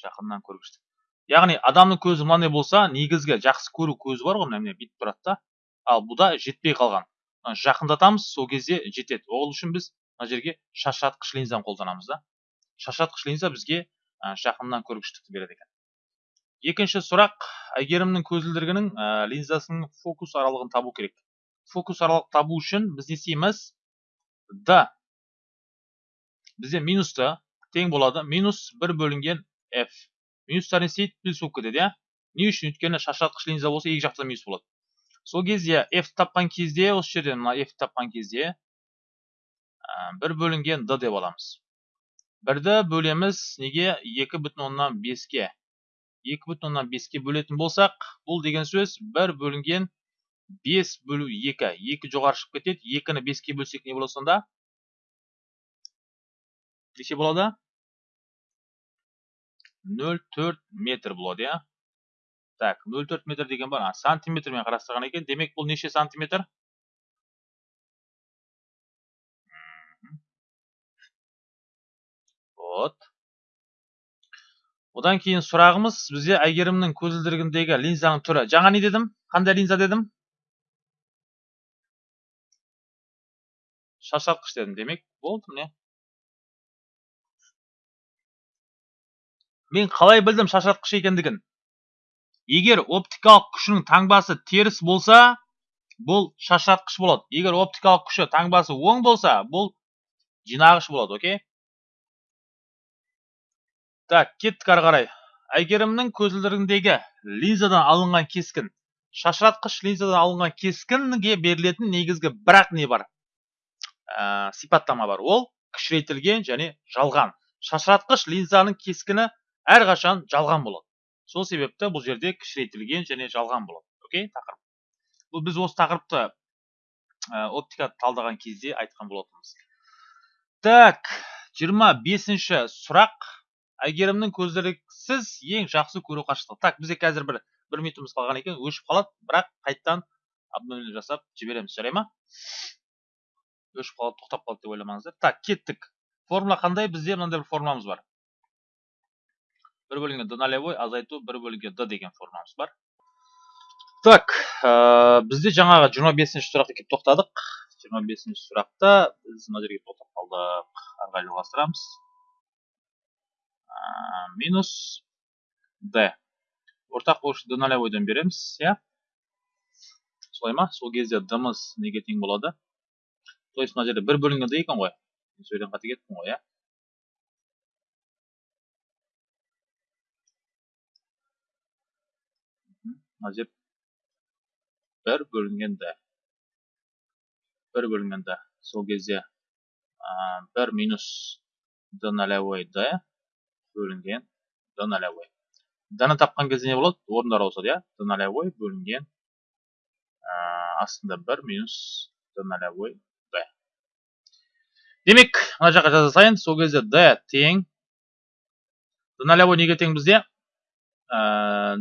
Жақыннан көргіштік. Яғни адамның көзі мынандай болса негізгі жақсы көру көзі бар ғой мына міне тұрады да. Ал бұда жетпей қалған. Жақындатамыз сол кезде жетеді. Ол үшін біз мына жерге шашыратқыш линзаны қолданамыз да. Шашыратқыш линза бізге жақыннан көргіштікті береді екен. Екінші сұрақ әйгерімнің көзілдірігінің линзасының фокус аралығын табу керек. Фокус аралық табу үшін біз не істейміз? Д. Бізде минусты тең болады. Минус бір бөлінген f. Минустар не істейді? Плюс болып кетеді иә? Не үшін? Өйткені шашыратқыш линза болса екі жақта минус болады. Сол кезде f тапқан кезде осы жерден мына f тапқан кезде бір бөлінген d деп аламыз. Бірді бөлеміз неге екі бүтін оннан беске екі бүтін оннан беске бөлетін болсақ бұл деген сөз бір бөлінген бес бөлу екі екі жоғары шығып кетеді екіні беске бөлсек не болады сонда неше болады нөл төрт метр болады иә так нөл төрт метр деген бар сантиметрмен қарастырған екен демек бұл неше сантиметр вот. Одан кейін сұрағымыз бізде әйгерімнің көзілдірігіндегі линзаның түрі. Жаңа не дедім? Қандай линза дедім? Шашыратқыш дедім. Демек болды міне. Мен қалай білдім шашыратқыш екендігін? Егер оптикалық күшінің таңбасы теріс болса бұл шашыратқыш болады. Егер оптикалық күші таңбасы оң болса бұл жинағыш болады окей? Так кеттік ары қарай. Әйгерімнің көзілдірігіндегі линзадан алынған кескін шашыратқыш линзадан алынған кескінге берілетін негізгі бірақ не бар? Ә, сипаттама бар. Ол кішірейтілген және жалған. Шашыратқыш линзаның кескіні әрқашан жалған болады. Сол себепті бұл жерде кішірейтілген және жалған болады. Окей тақырып. Бұл біз осы тақырыпты ә, оптика талдаған кезде айтқан болатынбыз. Так жиырма бесінші сұрақ. Әйгерімнің көзілдіріксіз ең жақсы көру қашықтығы так бізде қазір бір бір минутымыз қалған екен өшіп қалады. Бірақ қайтадан обновление жасап жібереміз. Жарай ма? Өшіп қалады тоқтап қалды деп ойламаңыздар. Так кеттік. Формула қандай? Бізде мынандай бір формуламыз бар. Бір бөлінген д нолевой азайту бір бөлінген д деген формамыз бар. Так ә, бізде жаңағы 25 бесінші сұраққа келіп тоқтадық. 25 бесінші сұрақта біз мына жерге тоқтап қалдық. Ары қарай жалғастырамыз. Минус д. Ортақ болушы д нолевойдан береміз. Иә солай ма? Сол кезде дымыз неге тең болады? То есть жерде бір бөлінген д екен ғой. Сөйлем қате кеттім ғой иә. Бір бөлінгенді бір бөлінгенді сол кезде бір минус д нолевой д. Бөлінген д нолевой даны тапқан кезде не болады? Орындар ауысады иә? Д нолевой бөлінген астында бір минус д нолевой д. Демек мына жаққа жаза салайын сол кезде д тең. Д нолевой неге тең бізде?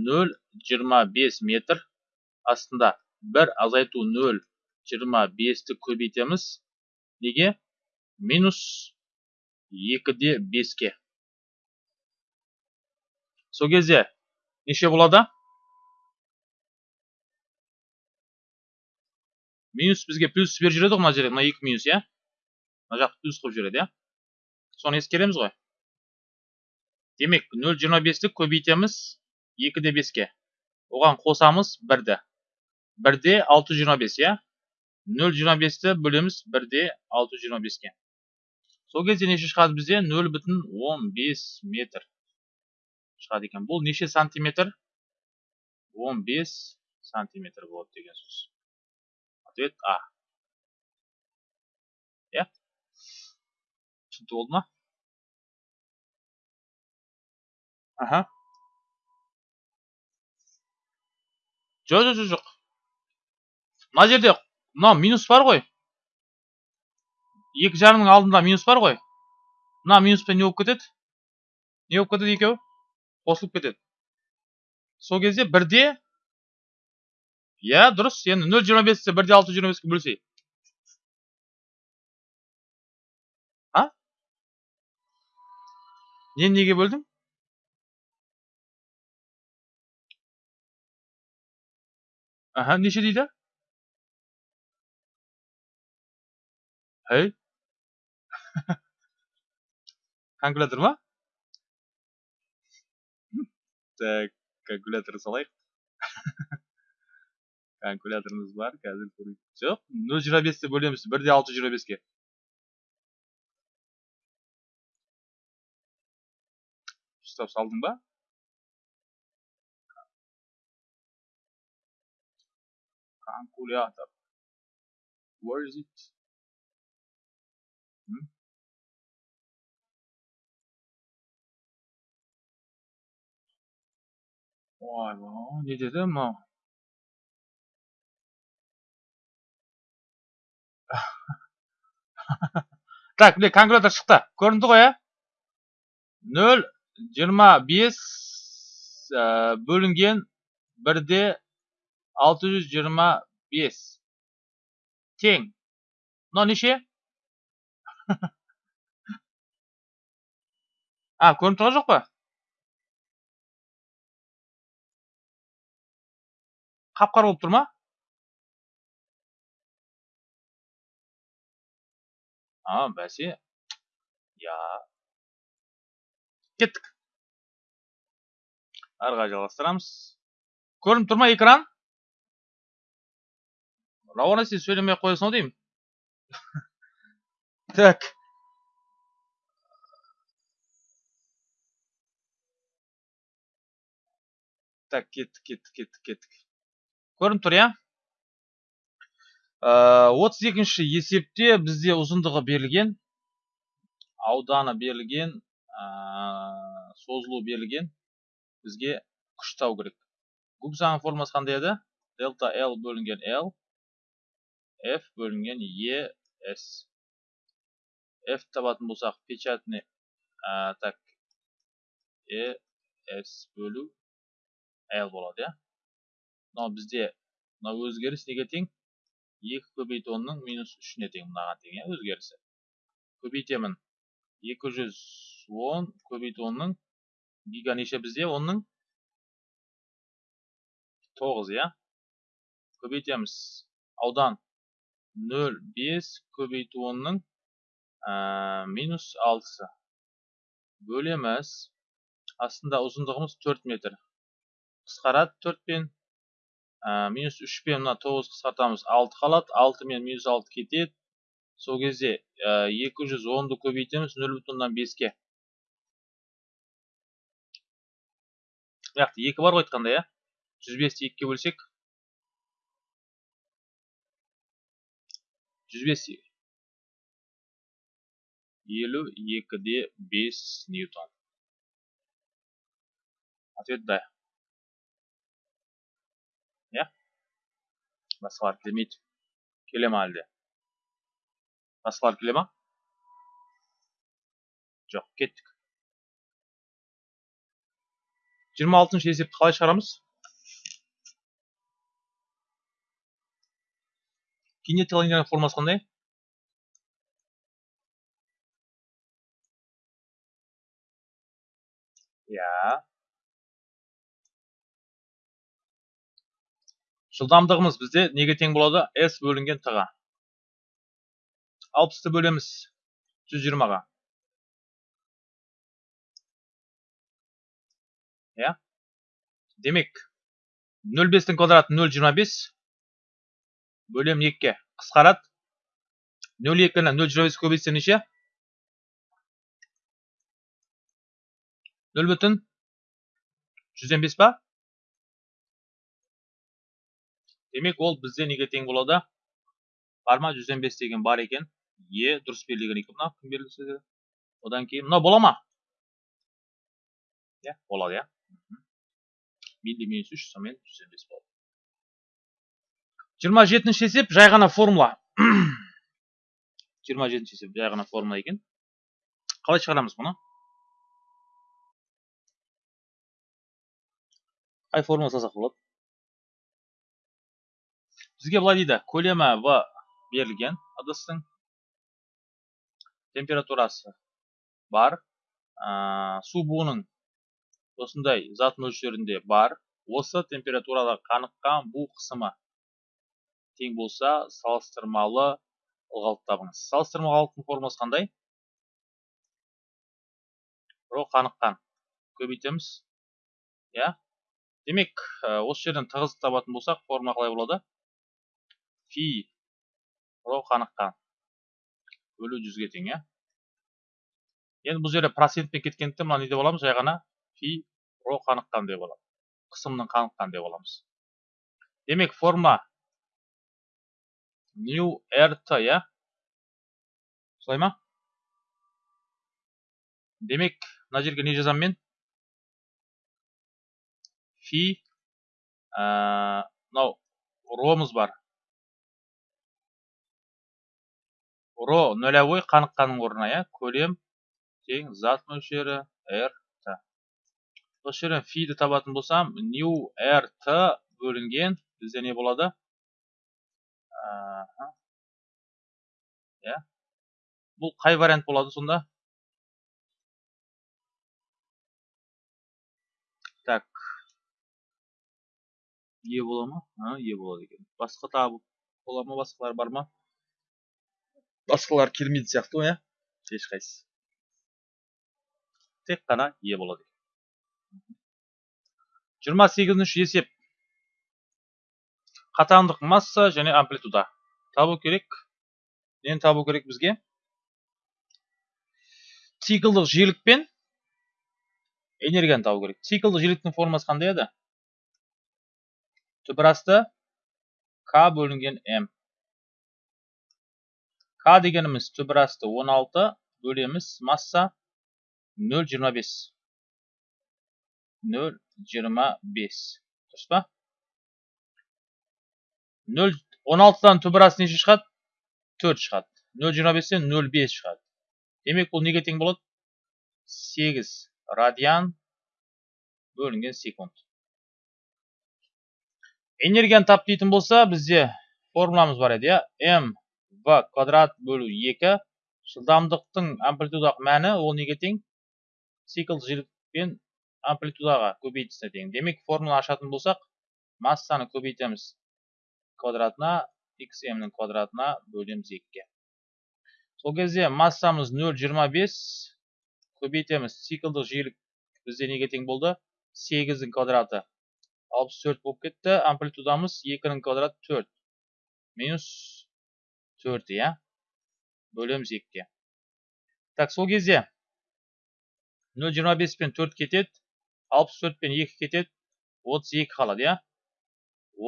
Нөл жиырма бес метр астында бір азайту нөл жиырма бесті көбейтеміз. Неге? Минус екі де беске. Сол кезде неше болады минус бізге плюс беріп жүреді ғой мына жерде мына екі минус иә? Мына жақты плюс қылып жібереді иә? Соны ескереміз ғой. Демек нөл жиырма бесті көбейтеміз екі де беске. Оған қосамыз бірді. Бірде алты жиырма бес иә? Нөл жиырма бесті бөлеміз бірде алты жиырма беске. Сол кезде неше шығады бізде? Нөл бүтін он бес метр. Шығады екен бұл неше сантиметр он бес сантиметр болады деген сөз ответ а иә түсінікті болды ма аха жоқ жоқ жоқ мына жерде мынау минус бар ғой екі жарымның алдында минус бар ғой мына минуспен не болып кетеді не болып кетеді екеуі қосылып кетеді. Сол кезде бірде иә дұрыс енді нөл жиырма бесті бірде алты жиырма беске а? Нені неге бөлдің? Aha, неше дейді? Әй? Калькулятор ма? бізді калькулятор салайық калькуляторымыз бар қазір көрейік жоқ нөл жиырма бесті бөлеміз бір де алты жүз жиырма беске ұстап салдың ба калькулятор. Where is it? Ойбай не деді мынау так міне калькулятор шықты көрінді ғой иә нөл жиырма бөлінген бірде алты жүз жиырма тең мынау неше а көрініп тұрған жоқ па қап қара болып тұр ма а бәсе я кеттік ары қарай жалғастырамыз көрініп тұр ма экран рауана сен сөйлемей ақ қоясың ау деймін так так кеттік кеттік кеттік кеттік көрініп тұр иә? Отыз екінші есепте бізде ұзындығы берілген ауданы берілген созылуы берілген. Бізге күш табу керек. Заңының формуласы қандай еді? Дельта l бөлінген l f бөлінген e s. F табатын болсақ печатный так e s бөлу l болады иә? Мынау бізде мынау өзгеріс неге тең? Екі көбейту онның минус үшіне тең мынаған тең иә өзгерісі. Көбейтемін. Екі жүз он көбейту онның гига неше бізде? Онның тоғыз иә. Көбейтеміз. Аудан нөл бес көбейту онның минус алтысы. Бөлеміз. Астында ұзындығымыз төрт метр. Қысқарады төртпен минус үшпен мына тоғыз қысқартамыз алты қалады алты мен минус алты кетеді. Сол кезде екі жүз онды көбейтеміз нөл бүтін оннан беске. Мына жақта екі бар ғой айтқанда иә? Жүз бесті екіге бөлсек. Жүз бес елу екіде бес ньютон. Ответ да иә басқалар келмейді келе ма әлде басқалар келе ма жоқ кеттік жиырма алтыншы есепті қалай шығарамыз кинетикалық энергияның формуласы қандай иә жылдамдығымыз бізде неге тең болады? S бөлінген т ға алпысты бөлеміз. жүз жиырмаға. иә? демек нөл бестің квадраты нөл жиырма бес бөлемін екіге. Қысқарады нөл екіні нөл жиырма бес көбейтсем неше? нөл бүтін жүзден бес па? Демек ол бізде неге тең болады бар ма деген бар екен е дұрыс берілген екен мына кім берілсе де одан кейін мынау бола ма иә болады иә милли минус үш сонымен жүзден бес болады жиырма жетінші есеп жай ғана формула жиырма жетінші есеп жай ғана формула екен қалай шығарамыз бұны қай формула салсақ болады бізге былай дейді көлемі в берілген ыдыстың температурасы бар су буының осындай зат мөлшерінде бар. Осы температурада қаныққан бу қысымы тең болса салыстырмалы ылғалды табыңыз. Салыстырмалы ылғалдың формуласы қандай? Ро қаныққан. Көбейтеміз. Иә? Демек осы жерден тығыздық табатын болсақ формула қалай болады? Фи ро қаныққан бөлу жүзге тең иә енді бұл жерде процентпен кеткендіктен мына не деп аламыз жай ғана фи ро қаныққан деп аламыз қысымның қаныққан деп аламыз демек форма new rt иә солай ма демек мына жерге не жазамын мен фи мынау ромыз бар ро нөлевой қаныққанның орнына иә? Көлем тең зат мөлшері р т. Осы жерден фиді табатын болсам new rt бөлінген. Бізде не болады? Иә. Бұл қай вариант болады сонда? Так. Е бола ма? Е болады екен. Басқа тағы бола ма? Басқалар бар ма? Басқалар келмейтін сияқты ғой иә? Ешқайсысы. Тек қана е болады жиырма сегізінші есеп. қатаңдық масса және амплитуда. табу керек. нені табу керек бізге? циклдық жиілік пен энергияны табу керек. циклдық жиіліктің формасы қандай еді? түбірасты к бөлінген м. К дегеніміз түбірасты 16 бөлеміз масса 0,25 0,25 дұрыс па? 16-дан түбірасы неше шығады? 4 шығады. 0,25-тен 0,5 шығады. Демек бұл неге тең болады? 8 радиан бөлінген секунд. Энергияны тап дейтін болса бізде формуламыз бар еді иә? М в квадрат бөлу 2 жылдамдықтың амплитудалық мәні ол неге тең? Цикл жиілік пен амплитудаға көбейтісіне тең. Демек формула ашатын болсақ массаны көбейтеміз. Квадратына xm-нің квадратына бөлеміз 2-ге сол кезде массамыз 0,25 көбейтеміз. Циклдық жиілік бізде неге тең болды? 8-дің квадраты алпыс төрт болып кетті. Амплитудамыз екінің квадраты төрт. Минус төрт иә? Бөлеміз екіге. Так сол кезде нөл жиырма бес пен төрт кетеді алпыс төрт пен екі кетеді отыз екі қалады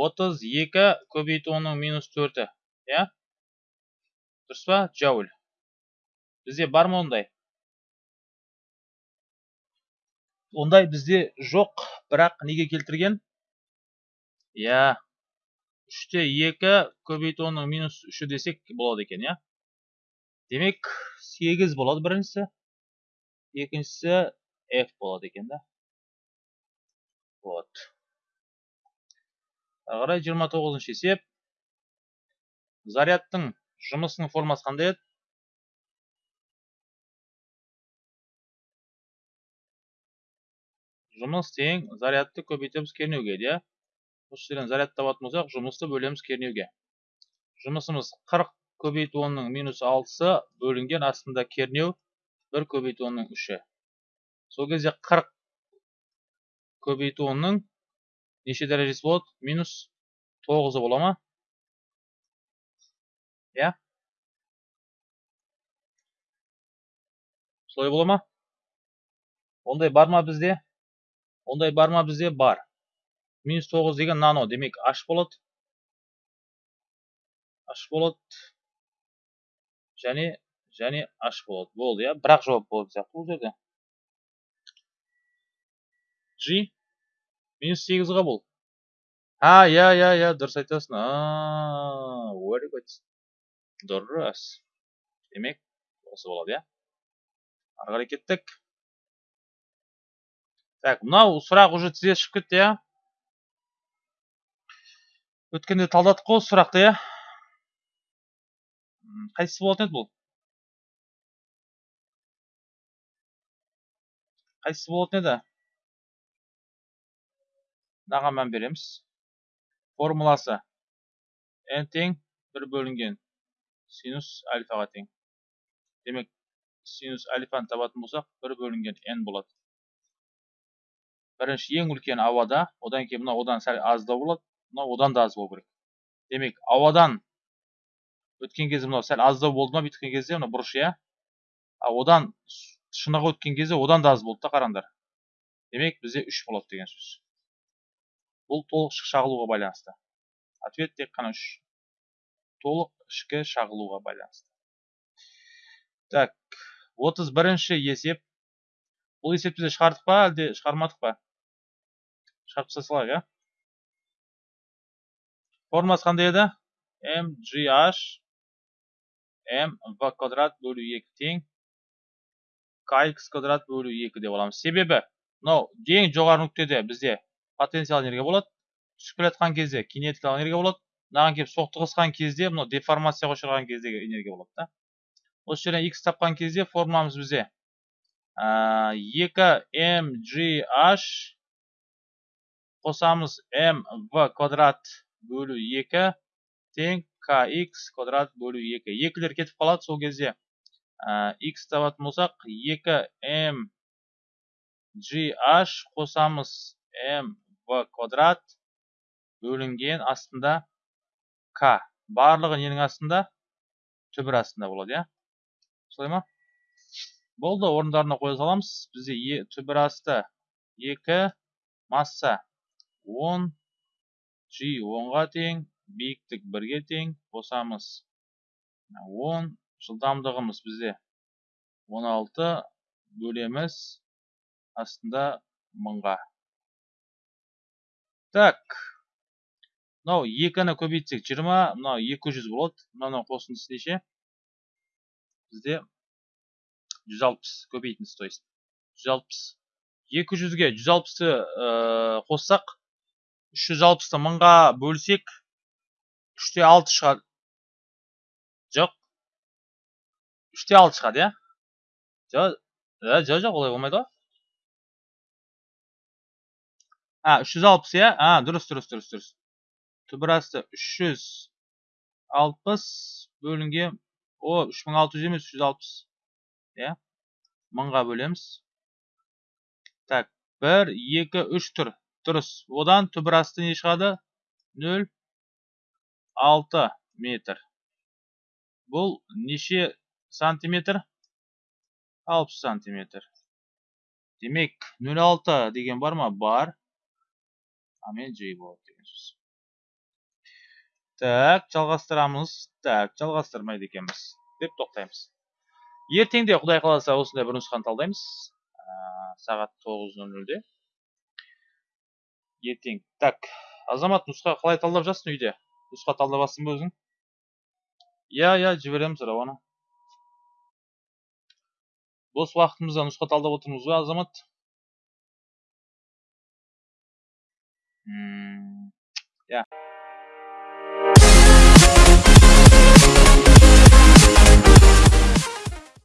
отыз екі көбейту оның минус төрті иә? Дұрыс па джауль? Бізде бар ма ондай? Ондай бізде жоқ бірақ неге келтірген? Иә. Үште екі көбейту оның минус үші десек болады екен иә? Демек сегіз болады біріншісі. Екіншісі f болады екен да. Вот. Жиырма тоғызыншы есеп. Зарядтың жұмысының формасы қандай еді? Жұмыс тең зарядты көбейтеміз кернеуге иә? Осы жерден заряд табатын болсақ жұмысты бөлеміз кернеуге. Жұмысымыз 40 көбейту онның минус алтысы бөлінген астында кернеу 1 көбейту онның үші. Сол кезде 40 көбейту онның неше дәрежесі болады? Минус тоғызы бола ма? Иә? Солай бола ма? Ондай бар ма бізде? Ондай бар ма бізде? Бар. Минус тоғыз деген нано демек аш болады аш болады және және аш болады болды иә? Бірақ жауап болады сияқты бұл жерде. G минус сегізға бұл а иә иә иә дұрыс айтасың. Very good. Дұрыс. Демек осы болады иә? Ары қарай кеттік. Так мынау сұрақ уже тізе шығып кетті иә? Өткенде талдадық қой сұрақты иә. Қайсысы болатын еді бұл? Қайсысы болатын еді? Мынаған мән береміз. Формуласы. N тең бір бөлінген. Синус альфаға тең. Демек синус альфаны табатын болсақ бір бөлінген n болады. Бірінші ең үлкен ауада одан кейін мына одан сәл аздау болады. Мынау одан да аз болу керек. Демек ауадан өткен кезде мынау сәл аздау болды ма бүйткен кезде мына бұрыш иә? А одан шыныға өткен кезде одан да аз болды да қараңдар. Демек бізде үш болады деген сөз. Бұл толық шағылуға байланысты. Ответ тек қана үш. Толық ішкі шағылуға байланысты. Так отыз бірінші есеп. Бұл есепті де шығардық па әлде шығармадық па? Шығарып тастай салайық иә? Формасы қандай еді mgh m v квадрат бөлу екі тең kx квадрат бөлу екі деп аламыз себебі мынау ең жоғары нүктеде бізде потенциал энергия болады түсіп келе жатқан кезде кинетикалық энергия болады мынаған келіп соқтығысқан кезде мынау деформацияға ұшыраған кездегі энергия болады да осы жерден x тапқан кезде формуламыз бізде екі mgh қосамыз mv квадрат бөлу екі тең kx квадрат бөлу екі екілер кетіп қалады сол кезде x табатын болсақ екі м gh қосамыз mv квадрат бөлінген астында к барлығы ненің астында түбір астында болады иә солай ма болды орындарына қоя саламыз бізде түбір асты екі масса он g онға тең биіктік бірге тең қосамыз он жылдамдығымыз бізде. Он алты бөлеміз астында мыңға. Так мынау екіні көбейтсек жиырма мынау екі жүз болады. Мынау қосындысы неше? Бізде жүз алпыс көбейтіндісі то есть. Жүз алпыс. Екі жүзге жүз алпысты қоссақ үш жүз алпысты мыңға бөлсек үште алты шығады жоқ. үште алты шығады иә? Жоқ жоқ жоқ олай болмайды ғой. А үш жүз алпыс иә? А дұрыс дұрыс дұрыс дұрыс. Түбір асты үш жүз алпыс бөлінген о үш мың алты жүз емес үш жүз алпыс иә? Мыңға бөлеміз. Так бір екі үш тұр. Дұрыс. Одан түбір асты не шығады? Нөл алты метр. Бұл неше сантиметр? Алпыс сантиметр. Демек нөл алты деген бар ма? Бар. Амен ж болады деген сөз. Так жалғастырамыз. Так жалғастырмайды екенбіз. Деп тоқтаймыз. Ертең де құдай қаласа осындай бір нұсқаны талдаймыз. Сағат тоғыз нөл нөлде. Ертең. Так азамат нұсқа қалай талдап жатсың үйде? Нұсқа талдап жатсың ба өзің? Иә иә жібереміз рауана бос уақытымызда нұсқа талдап отырмыз ба азамат. Иә